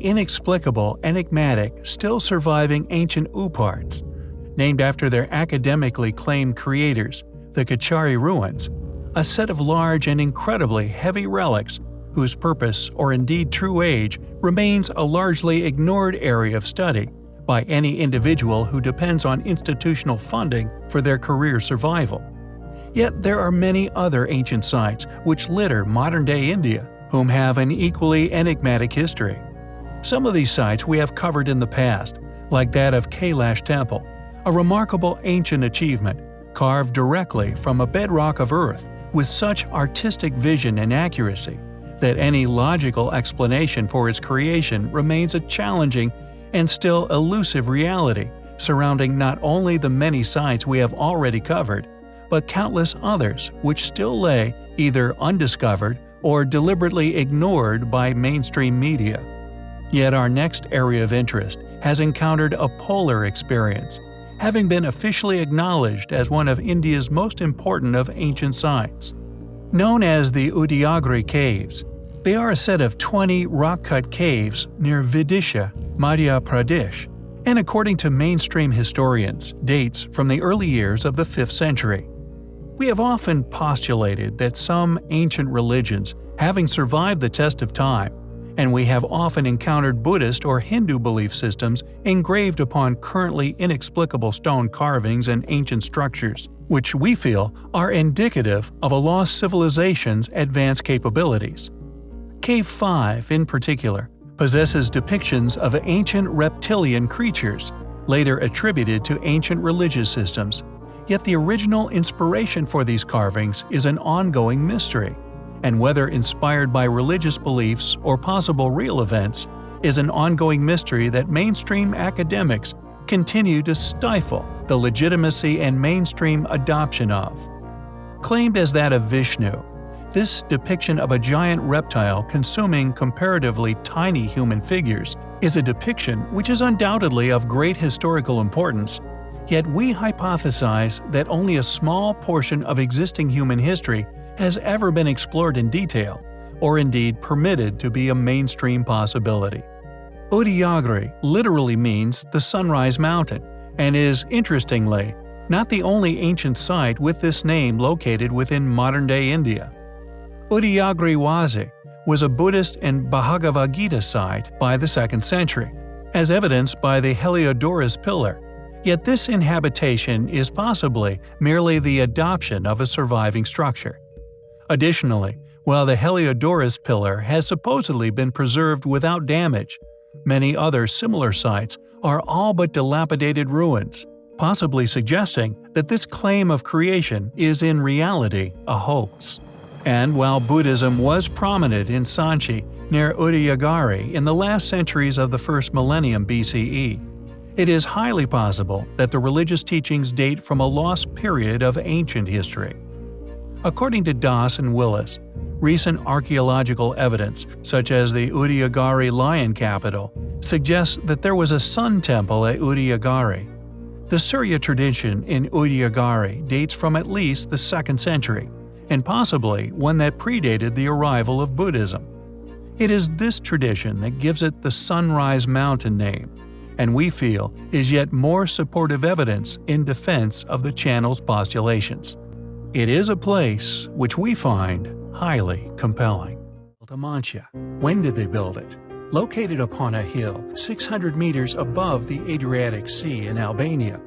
inexplicable, enigmatic, still surviving ancient OOPArts, named after their academically claimed creators, the Kachari ruins, a set of large and incredibly heavy relics whose purpose or indeed true age remains a largely ignored area of study by any individual who depends on institutional funding for their career survival. Yet there are many other ancient sites which litter modern-day India whom have an equally enigmatic history. Some of these sites we have covered in the past, like that of Kailash Temple, a remarkable ancient achievement carved directly from a bedrock of earth with such artistic vision and accuracy that any logical explanation for its creation remains a challenging and still elusive reality surrounding not only the many sites we have already covered, but countless others which still lay either undiscovered or deliberately ignored by mainstream media. Yet our next area of interest has encountered a polar experience, having been officially acknowledged as one of India's most important of ancient sites. Known as the Udayagiri Caves, they are a set of 20 rock-cut caves near Vidisha, Madhya Pradesh, and according to mainstream historians, dates from the early years of the 5th century. We have often postulated that some ancient religions, having survived the test of time, and we have often encountered Buddhist or Hindu belief systems engraved upon currently inexplicable stone carvings and ancient structures, which we feel are indicative of a lost civilization's advanced capabilities. Cave 5, in particular, possesses depictions of ancient reptilian creatures, later attributed to ancient religious systems, yet the original inspiration for these carvings is an ongoing mystery and whether inspired by religious beliefs or possible real events, is an ongoing mystery that mainstream academics continue to stifle the legitimacy and mainstream adoption of. Claimed as that of Vishnu, this depiction of a giant reptile consuming comparatively tiny human figures is a depiction which is undoubtedly of great historical importance, yet we hypothesize that only a small portion of existing human history has ever been explored in detail, or indeed permitted to be a mainstream possibility. Udayagiri literally means the Sunrise Mountain, and is, interestingly, not the only ancient site with this name located within modern-day India. Udayagiri Wazi was a Buddhist and Bhagavad Gita site by the 2nd century, as evidenced by the Heliodorus pillar, yet this inhabitation is possibly merely the adoption of a surviving structure. Additionally, while the Heliodorus pillar has supposedly been preserved without damage, many other similar sites are all but dilapidated ruins, possibly suggesting that this claim of creation is in reality a hoax. And while Buddhism was prominent in Sanchi near Udayagiri in the last centuries of the first millennium BCE, it is highly possible that the religious teachings date from a lost period of ancient history. According to Dass and Willis, recent archaeological evidence, such as the Udayagiri lion capital, suggests that there was a sun temple at Udayagiri. The Surya tradition in Udayagiri dates from at least the 2nd century, and possibly one that predated the arrival of Buddhism. It is this tradition that gives it the Sunrise Mountain name, and we feel is yet more supportive evidence in defense of the channel's postulations. It is a place which we find highly compelling. Amantia. When did they build it? Located upon a hill 600 meters above the Adriatic Sea in Albania,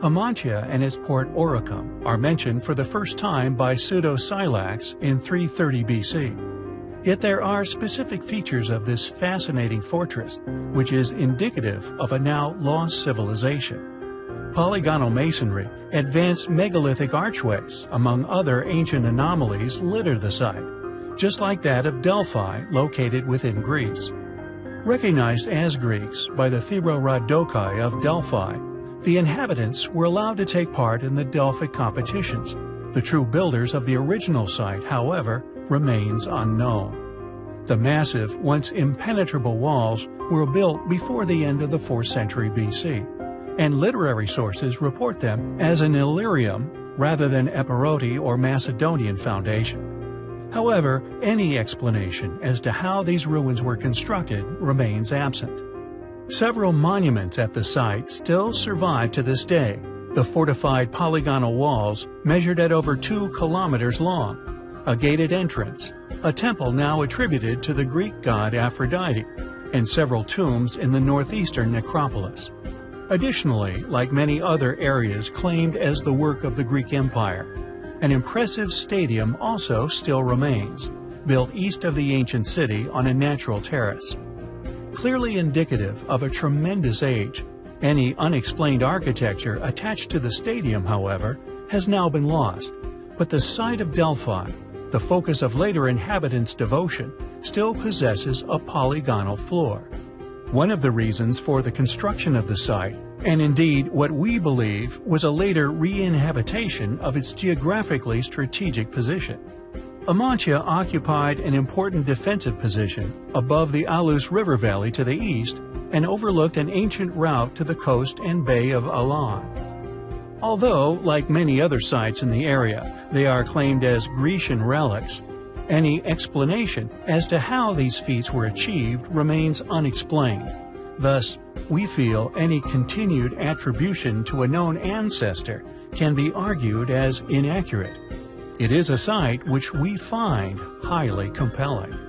Amantia and its port Oricum are mentioned for the first time by Pseudo-Scylax in 330 BC. Yet there are specific features of this fascinating fortress, which is indicative of a now lost civilization polygonal masonry, advanced megalithic archways, among other ancient anomalies litter the site, just like that of Delphi located within Greece. Recognized as Greeks by the theorodokoi of Delphi, the inhabitants were allowed to take part in the Delphic competitions. The true builders of the original site, however, remains unknown. The massive, once impenetrable walls were built before the end of the 4th century BC and literary sources report them as an Illyrian rather than Epirote or Macedonian foundation. However, any explanation as to how these ruins were constructed remains absent. Several monuments at the site still survive to this day. The fortified polygonal walls measured at over 2 kilometers long, a gated entrance, a temple now attributed to the Greek god Aphrodite, and several tombs in the northeastern necropolis. Additionally, like many other areas claimed as the work of the Greek Empire, an impressive stadium also still remains, built east of the ancient city on a natural terrace. Clearly indicative of a tremendous age, any unexplained architecture attached to the stadium, however, has now been lost, but the site of Delphi, the focus of later inhabitants' devotion, still possesses a polygonal floor. One of the reasons for the construction of the site, and indeed what we believe was a later re-inhabitation of its geographically strategic position. Amantia occupied an important defensive position above the Aous River Valley to the east and overlooked an ancient route to the coast and Bay of Aulon. Although, like many other sites in the area, they are claimed as Grecian relics, any explanation as to how these feats were achieved remains unexplained. Thus, we feel any continued attribution to a known ancestor can be argued as inaccurate. It is a site which we find highly compelling.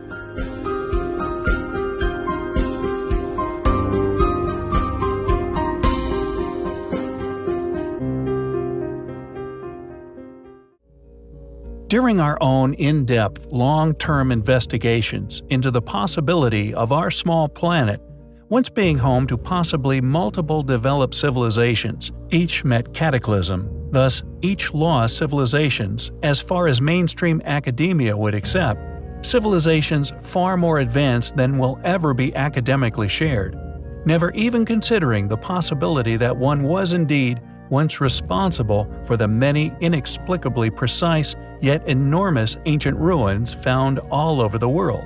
During our own in-depth, long-term investigations into the possibility of our small planet once being home to possibly multiple developed civilizations, each met cataclysm, thus each lost civilizations as far as mainstream academia would accept, civilizations far more advanced than will ever be academically shared, never even considering the possibility that one was indeed once responsible for the many inexplicably precise yet enormous ancient ruins found all over the world.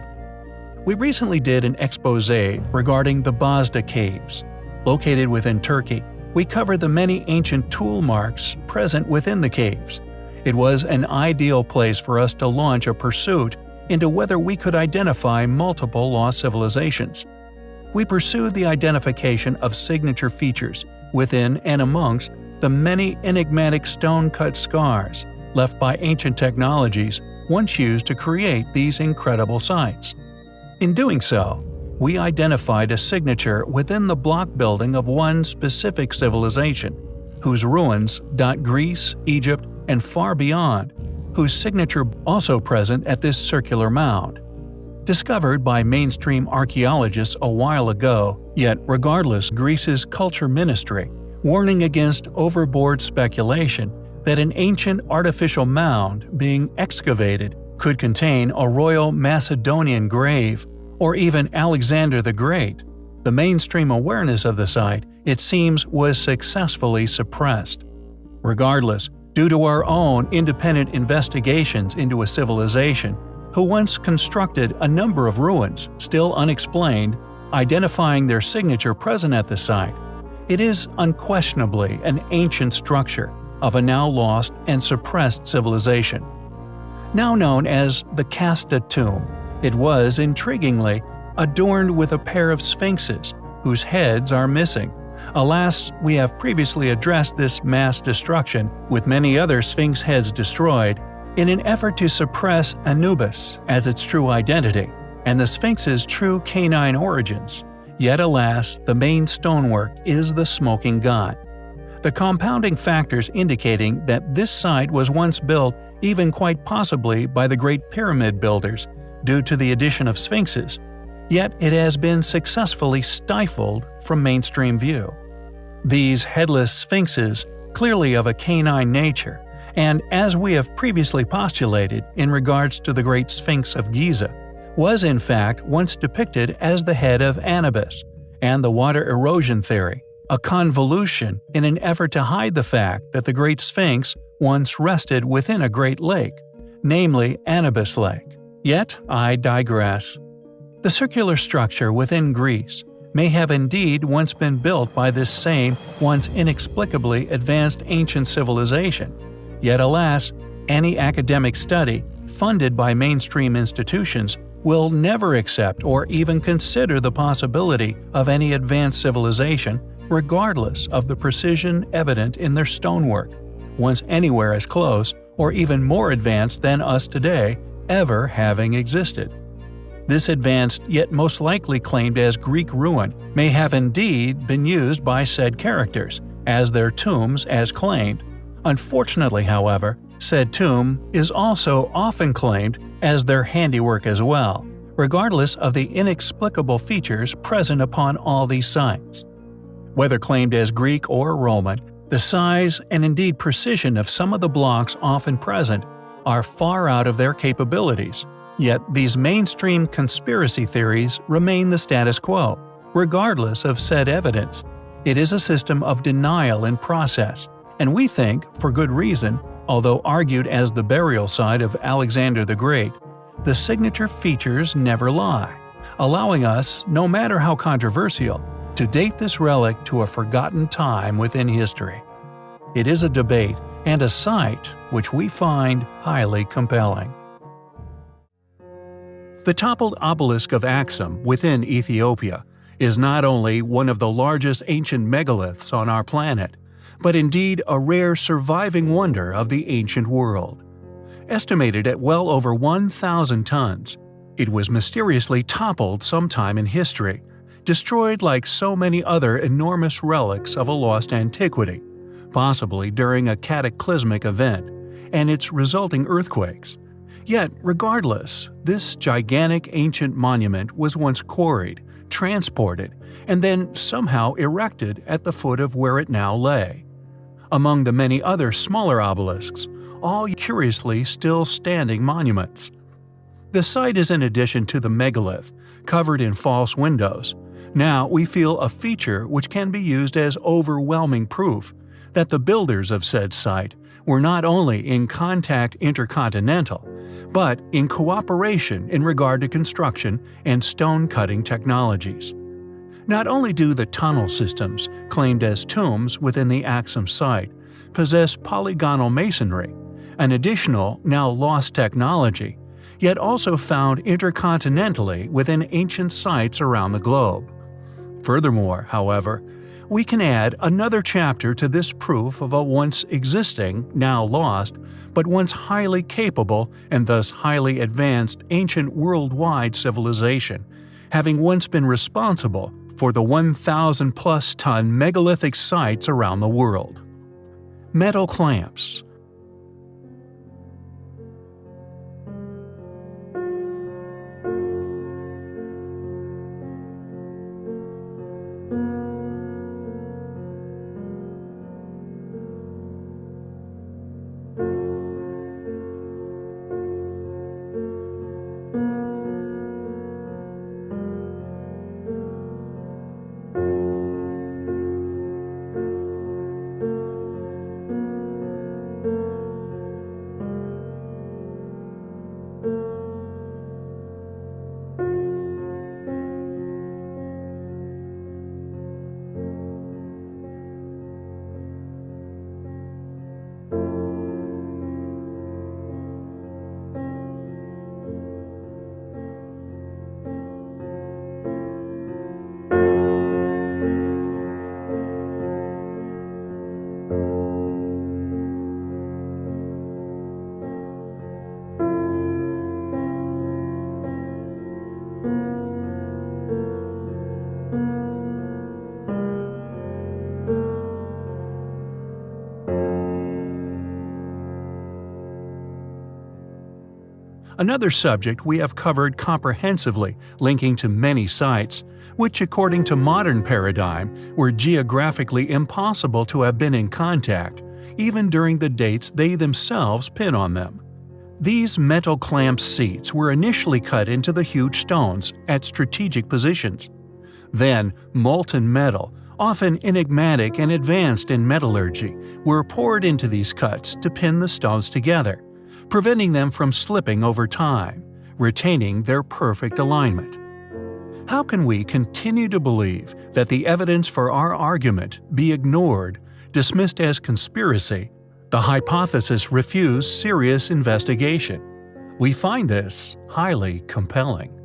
We recently did an expose regarding the Bazda Caves. Located within Turkey, we covered the many ancient tool marks present within the caves. It was an ideal place for us to launch a pursuit into whether we could identify multiple lost civilizations. We pursued the identification of signature features within and amongst the many enigmatic stone-cut scars left by ancient technologies once used to create these incredible sites. In doing so, we identified a signature within the block building of one specific civilization, whose ruins dot Greece, Egypt, and far beyond, whose signature also present at this circular mound. Discovered by mainstream archaeologists a while ago, yet regardless Greece's culture ministry warning against overboard speculation that an ancient artificial mound being excavated could contain a royal Macedonian grave or even Alexander the Great. The mainstream awareness of the site, it seems, was successfully suppressed. Regardless, due to our own independent investigations into a civilization who once constructed a number of ruins still unexplained, identifying their signature present at the site, it is unquestionably an ancient structure of a now lost and suppressed civilization. Now known as the Kasta tomb, it was, intriguingly, adorned with a pair of sphinxes whose heads are missing. Alas, we have previously addressed this mass destruction, with many other sphinx heads destroyed, in an effort to suppress Anubis as its true identity, and the sphinx's true canine origins. Yet alas, the main stonework is the smoking god. The compounding factors indicating that this site was once built even quite possibly by the Great Pyramid builders due to the addition of sphinxes, yet it has been successfully stifled from mainstream view. These headless sphinxes, clearly of a canine nature, and as we have previously postulated in regards to the Great Sphinx of Giza, was in fact once depicted as the head of Anubis, and the water erosion theory, a convolution in an effort to hide the fact that the Great Sphinx once rested within a great lake, namely Anubis Lake. Yet I digress. The circular structure within Greece may have indeed once been built by this same, once inexplicably advanced ancient civilization, yet alas, any academic study funded by mainstream institutions, will never accept or even consider the possibility of any advanced civilization regardless of the precision evident in their stonework, once anywhere as close or even more advanced than us today ever having existed. This advanced yet most likely claimed as Greek ruin may have indeed been used by said characters as their tombs as claimed. Unfortunately, however, said tomb is also often claimed as their handiwork as well, regardless of the inexplicable features present upon all these sites. Whether claimed as Greek or Roman, the size and indeed precision of some of the blocks often present are far out of their capabilities, yet these mainstream conspiracy theories remain the status quo, regardless of said evidence. It is a system of denial in process, and we think, for good reason, although argued as the burial site of Alexander the Great, the signature features never lie, allowing us, no matter how controversial, to date this relic to a forgotten time within history. It is a debate and a site which we find highly compelling. The toppled obelisk of Axum within Ethiopia is not only one of the largest ancient megaliths on our planet, but indeed a rare surviving wonder of the ancient world. Estimated at well over 1,000 tons, it was mysteriously toppled sometime in history destroyed like so many other enormous relics of a lost antiquity, possibly during a cataclysmic event, and its resulting earthquakes. Yet, regardless, this gigantic ancient monument was once quarried, transported, and then somehow erected at the foot of where it now lay. Among the many other smaller obelisks, all curiously still standing monuments. The site is in addition to the megalith, covered in false windows, now we feel a feature which can be used as overwhelming proof that the builders of said site were not only in contact intercontinental, but in cooperation in regard to construction and stone-cutting technologies. Not only do the tunnel systems, claimed as tombs within the Axum site, possess polygonal masonry, an additional, now lost technology, yet also found intercontinentally within ancient sites around the globe. Furthermore, however, we can add another chapter to this proof of a once existing, now lost, but once highly capable and thus highly advanced ancient worldwide civilization, having once been responsible for the 1,000 plus ton megalithic sites around the world. Metal clamps Another subject we have covered comprehensively, linking to many sites, which according to modern paradigm were geographically impossible to have been in contact, even during the dates they themselves pin on them. These metal clamp seats were initially cut into the huge stones at strategic positions. Then, molten metal, often enigmatic and advanced in metallurgy, were poured into these cuts to pin the stones together preventing them from slipping over time, retaining their perfect alignment. How can we continue to believe that the evidence for our argument be ignored, dismissed as conspiracy, the hypothesis refuse serious investigation? We find this highly compelling.